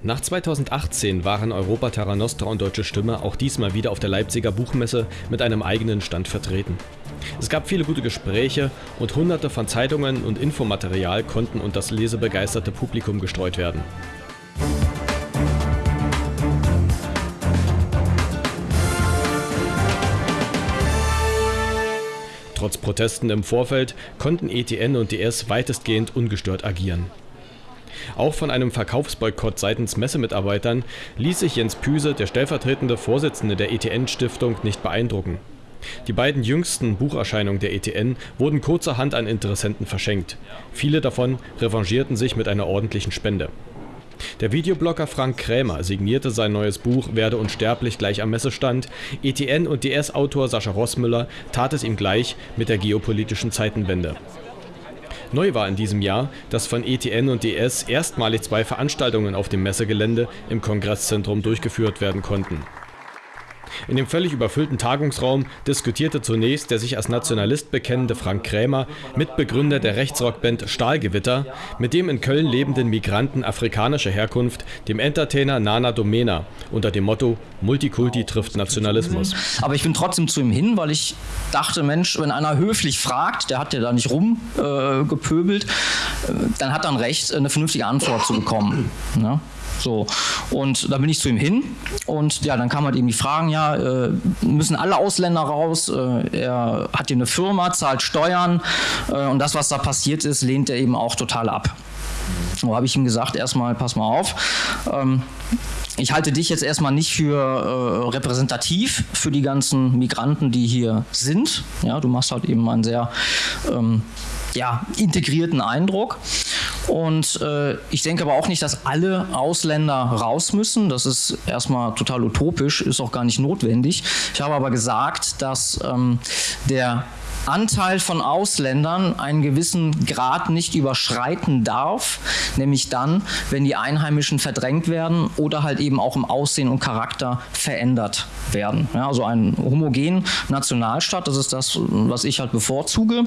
Nach 2018 waren Europa Terra Nostra und Deutsche Stimme auch diesmal wieder auf der Leipziger Buchmesse mit einem eigenen Stand vertreten. Es gab viele gute Gespräche und hunderte von Zeitungen und Infomaterial konnten unter das lesebegeisterte Publikum gestreut werden. Trotz Protesten im Vorfeld konnten ETN und DS weitestgehend ungestört agieren. Auch von einem Verkaufsboykott seitens Messemitarbeitern ließ sich Jens Püse, der stellvertretende Vorsitzende der ETN-Stiftung, nicht beeindrucken. Die beiden jüngsten Bucherscheinungen der ETN wurden kurzerhand an Interessenten verschenkt. Viele davon revanchierten sich mit einer ordentlichen Spende. Der Videoblogger Frank Krämer signierte sein neues Buch Werde unsterblich gleich am Messestand, ETN und DS-Autor Sascha Rossmüller tat es ihm gleich mit der geopolitischen Zeitenwende. Neu war in diesem Jahr, dass von ETN und DS erstmalig zwei Veranstaltungen auf dem Messegelände im Kongresszentrum durchgeführt werden konnten in dem völlig überfüllten Tagungsraum diskutierte zunächst der sich als Nationalist bekennende Frank Krämer, Mitbegründer der Rechtsrockband Stahlgewitter, mit dem in Köln lebenden Migranten afrikanischer Herkunft, dem Entertainer Nana Domena, unter dem Motto Multikulti trifft Nationalismus. Aber ich bin trotzdem zu ihm hin, weil ich dachte, Mensch, wenn einer höflich fragt, der hat ja da nicht rumgepöbelt, äh, dann hat er ein Recht, eine vernünftige Antwort zu bekommen. Ne? So. Und da bin ich zu ihm hin und ja, dann kam halt eben die Fragen, ja, äh, müssen alle Ausländer raus, äh, er hat hier eine Firma, zahlt Steuern äh, und das, was da passiert ist, lehnt er eben auch total ab. So habe ich ihm gesagt, erstmal, pass mal auf, ähm, ich halte dich jetzt erstmal nicht für äh, repräsentativ für die ganzen Migranten, die hier sind. Ja, du machst halt eben einen sehr ähm, ja, integrierten Eindruck. Und äh, ich denke aber auch nicht, dass alle Ausländer raus müssen. Das ist erstmal total utopisch, ist auch gar nicht notwendig. Ich habe aber gesagt, dass ähm, der Anteil von Ausländern einen gewissen Grad nicht überschreiten darf, nämlich dann, wenn die Einheimischen verdrängt werden oder halt eben auch im Aussehen und Charakter verändert werden. Ja, also ein homogen Nationalstaat, das ist das, was ich halt bevorzuge.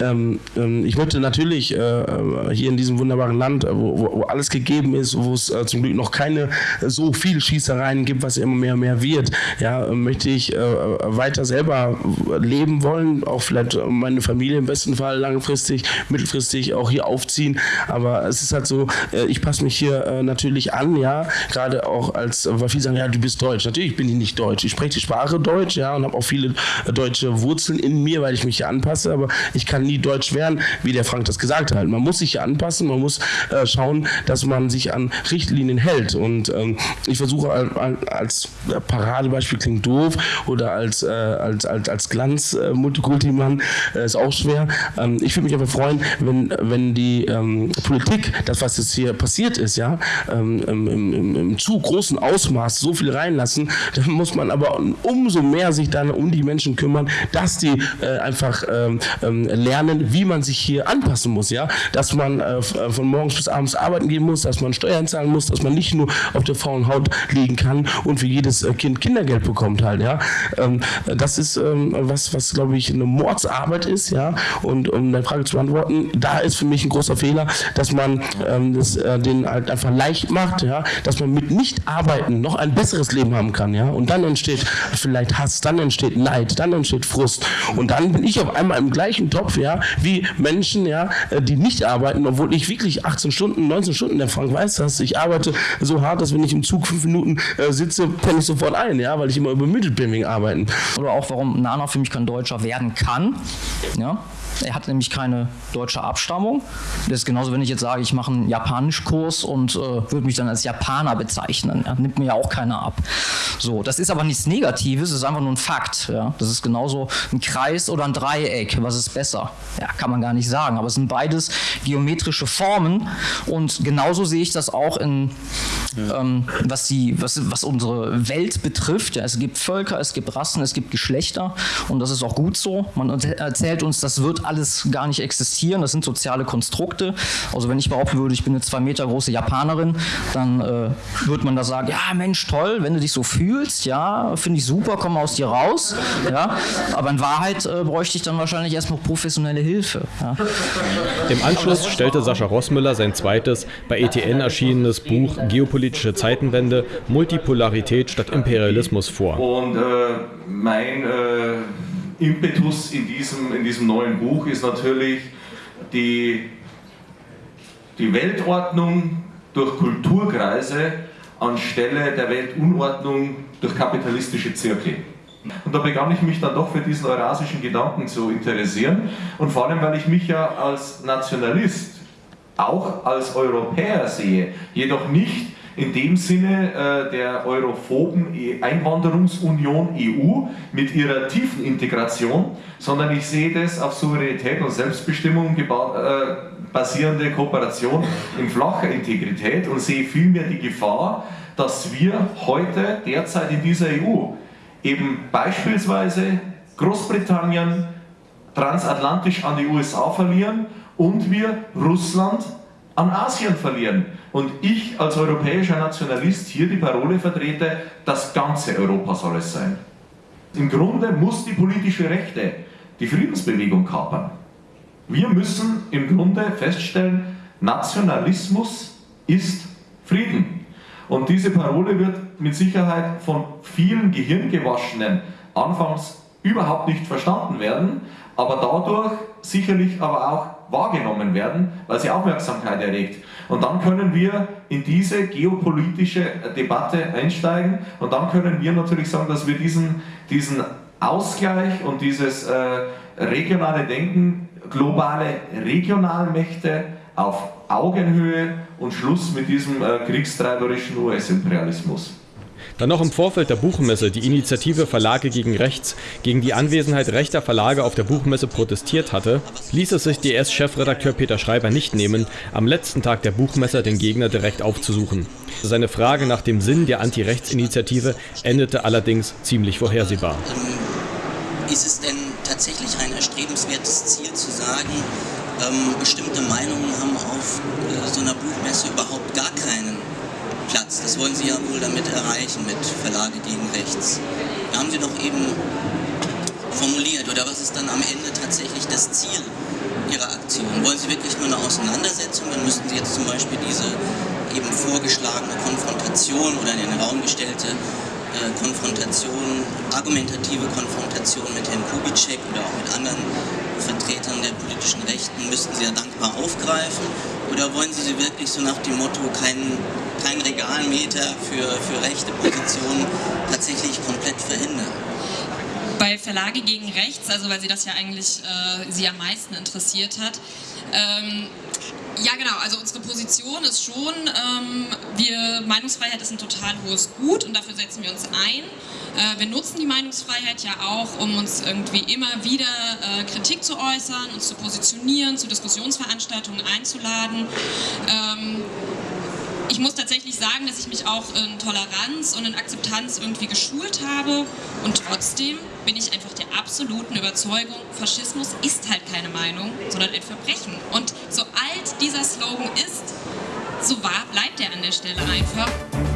Ähm, ähm, ich möchte natürlich äh, hier in diesem wunderbaren Land, äh, wo, wo alles gegeben ist, wo es äh, zum Glück noch keine äh, so viel Schießereien gibt, was immer mehr und mehr wird, ja, möchte ich äh, weiter selber leben wollen, auch vielleicht meine Familie im besten Fall langfristig, mittelfristig auch hier aufziehen. Aber es ist halt so, äh, ich passe mich hier natürlich an, ja, gerade auch als, weil viele sagen, ja, du bist Deutsch. Natürlich bin ich nicht Deutsch. Ich spreche die Sprache Deutsch, ja, und habe auch viele deutsche Wurzeln in mir, weil ich mich hier anpasse, aber ich kann nie deutsch werden, wie der Frank das gesagt hat. Man muss sich hier anpassen, man muss äh, schauen, dass man sich an Richtlinien hält. Und ähm, ich versuche als Paradebeispiel klingt doof oder als, äh, als, als, als Glanz äh, Multikulti-Mann äh, ist auch schwer. Ähm, ich würde mich aber freuen, wenn, wenn die ähm, Politik, das was jetzt hier passiert ist, ja, ähm, im, im, im, zu großen Ausmaß so viel reinlassen, dann muss man aber umso mehr sich dann um die Menschen kümmern, dass die äh, einfach ähm, ähm, lernen, lernen, wie man sich hier anpassen muss, ja, dass man äh, äh, von morgens bis abends arbeiten gehen muss, dass man Steuern zahlen muss, dass man nicht nur auf der faulen Haut liegen kann und für jedes äh, Kind Kindergeld bekommt halt, ja. Ähm, das ist ähm, was, was glaube ich eine Mordsarbeit ist, ja. Und um deine Frage zu beantworten, da ist für mich ein großer Fehler, dass man ähm, das äh, den halt einfach leicht macht, ja, dass man mit nicht arbeiten noch ein besseres Leben haben kann, ja. Und dann entsteht vielleicht Hass, dann entsteht Neid, dann entsteht Frust und dann bin ich auf einmal im gleichen Topf, ja, ja, wie Menschen, ja, äh, die nicht arbeiten, obwohl ich wirklich 18 Stunden, 19 Stunden, der Frank weiß das, ich arbeite so hart, dass wenn ich im Zug fünf Minuten äh, sitze, penne ich sofort ein, ja, weil ich immer übermüdet bin wegen Arbeiten. Oder auch, warum Nana für mich kein Deutscher werden kann, ja, er hat nämlich keine deutsche Abstammung. Das ist genauso, wenn ich jetzt sage, ich mache einen Japanischkurs und äh, würde mich dann als Japaner bezeichnen. Ja, nimmt mir ja auch keiner ab. So, das ist aber nichts Negatives, das ist einfach nur ein Fakt. Ja. Das ist genauso ein Kreis oder ein Dreieck. Was ist besser? Ja, kann man gar nicht sagen. Aber es sind beides geometrische Formen und genauso sehe ich das auch in ähm, was, die, was, was unsere Welt betrifft. Ja, es gibt Völker, es gibt Rassen, es gibt Geschlechter und das ist auch gut so. Man erzählt uns, das wird alles gar nicht existieren, das sind soziale Konstrukte. Also wenn ich behaupten würde, ich bin eine zwei Meter große Japanerin, dann äh, würde man da sagen, ja Mensch, toll, wenn du dich so fühlst, ja, finde ich super, komm aus dir raus. Ja, aber in Wahrheit äh, bräuchte ich dann wahrscheinlich erstmal professionelle Hilfe. Ja. Im Anschluss stellte Sascha Rossmüller sein zweites, bei ETN erschienenes Buch Geopolitische Zeitenwende, Multipolarität statt Imperialismus vor. Und äh, mein äh, Impetus in diesem, in diesem neuen Buch ist natürlich die, die Weltordnung durch Kulturkreise anstelle der Weltunordnung durch kapitalistische Zirkel. Und da begann ich mich dann doch für diesen eurasischen Gedanken zu interessieren. Und vor allem, weil ich mich ja als Nationalist auch als Europäer sehe, jedoch nicht in dem Sinne äh, der europhoben e- Einwanderungsunion EU mit ihrer tiefen Integration, sondern ich sehe das auf Souveränität und Selbstbestimmung äh, basierende Kooperation in flacher Integrität und sehe vielmehr die Gefahr, dass wir heute derzeit in dieser EU eben beispielsweise Großbritannien transatlantisch an die USA verlieren und wir Russland an Asien verlieren. Und ich als europäischer Nationalist hier die Parole vertrete, das ganze Europa soll es sein. Im Grunde muss die politische Rechte die Friedensbewegung kapern. Wir müssen im Grunde feststellen, Nationalismus ist Frieden. Und diese Parole wird mit Sicherheit von vielen Gehirngewaschenen anfangs überhaupt nicht verstanden werden, aber dadurch sicherlich aber auch wahrgenommen werden, weil sie Aufmerksamkeit erregt. Und dann können wir in diese geopolitische Debatte einsteigen und dann können wir natürlich sagen, dass wir diesen, diesen Ausgleich und dieses äh, regionale Denken, globale Regionalmächte auf Augenhöhe und Schluss mit diesem äh, kriegstreiberischen US-Imperialismus. Dann noch im Vorfeld der Buchmesse die Initiative Verlage gegen Rechts gegen die Anwesenheit rechter Verlage auf der Buchmesse protestiert hatte, ließ es sich DS-Chefredakteur Peter Schreiber nicht nehmen, am letzten Tag der Buchmesse den Gegner direkt aufzusuchen. Seine Frage nach dem Sinn der Anti-Rechts-Initiative endete allerdings ziemlich vorhersehbar. Ähm, ist es denn tatsächlich ein erstrebenswertes Ziel zu sagen, ähm, bestimmte Meinungen haben auf äh, so einer Buchmesse überhaupt gar keinen Platz. Das wollen Sie ja wohl damit erreichen mit Verlage gegen Rechts. Da haben Sie doch eben formuliert. Oder was ist dann am Ende tatsächlich das Ziel Ihrer Aktion? Wollen Sie wirklich nur eine Auseinandersetzung? Dann müssten Sie jetzt zum Beispiel diese eben vorgeschlagene Konfrontation oder in den Raum gestellte äh, Konfrontation, argumentative Konfrontation mit Herrn Kubitschek oder auch mit anderen Vertretern der politischen Rechten, müssten Sie ja dankbar aufgreifen? Oder wollen Sie sie wirklich so nach dem Motto, kein, kein Regalmeter für, für rechte Positionen tatsächlich verhindern? Bei Verlage gegen Rechts, also weil Sie das ja eigentlich äh, Sie am meisten interessiert hat, ähm, ja, genau. Also unsere Position ist schon, ähm, wir, Meinungsfreiheit ist ein total hohes Gut und dafür setzen wir uns ein. Äh, wir nutzen die Meinungsfreiheit ja auch, um uns irgendwie immer wieder äh, Kritik zu äußern, uns zu positionieren, zu Diskussionsveranstaltungen einzuladen. Ähm, ich muss tatsächlich sagen, dass ich mich auch in Toleranz und in Akzeptanz irgendwie geschult habe und trotzdem bin ich einfach der absoluten Überzeugung, Faschismus ist halt keine Meinung, sondern ein Verbrechen. Und so alt dieser Slogan ist, so wahr bleibt er an der Stelle einfach.